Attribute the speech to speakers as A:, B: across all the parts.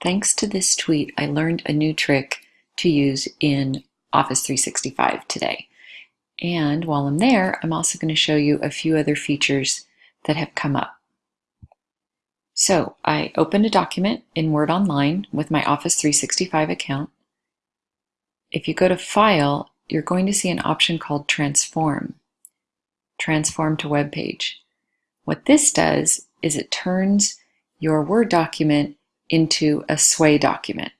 A: Thanks to this tweet, I learned a new trick to use in Office 365 today. And while I'm there, I'm also going to show you a few other features that have come up. So I opened a document in Word Online with my Office 365 account. If you go to File, you're going to see an option called Transform. Transform to Web Page. What this does is it turns your Word document into a Sway document.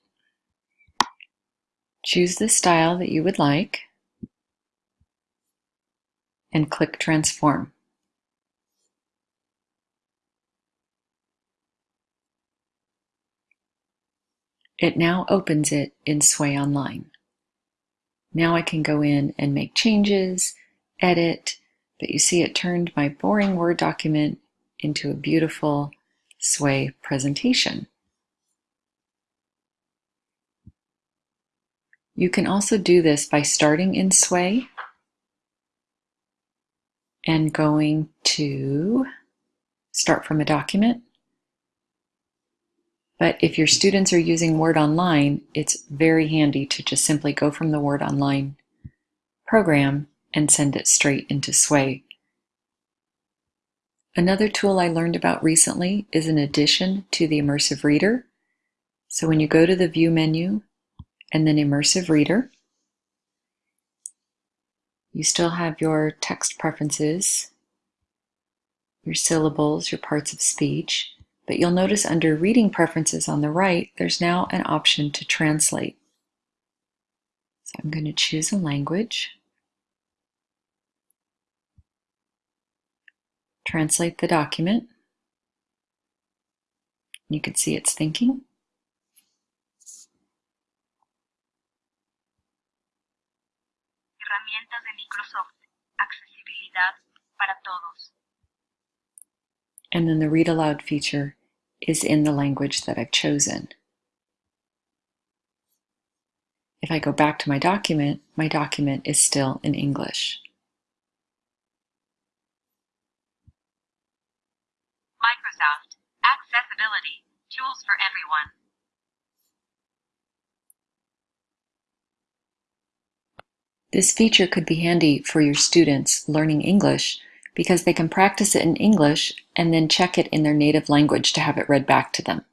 A: Choose the style that you would like and click Transform. It now opens it in Sway Online. Now I can go in and make changes, edit, but you see it turned my boring Word document into a beautiful Sway presentation. You can also do this by starting in Sway and going to start from a document. But if your students are using Word Online, it's very handy to just simply go from the Word Online program and send it straight into Sway. Another tool I learned about recently is an addition to the Immersive Reader. So when you go to the View menu and then Immersive Reader. You still have your text preferences, your syllables, your parts of speech, but you'll notice under Reading Preferences on the right, there's now an option to translate. So I'm going to choose a language, translate the document. You can see it's thinking.
B: Herramientas de Microsoft. Accesibilidad para todos.
A: And then the read aloud feature is in the language that I've chosen. If I go back to my document, my document is still in English.
B: Microsoft.
A: This feature could be handy for your students learning English because they can practice it in English and then check it in their native language to have it read back to them.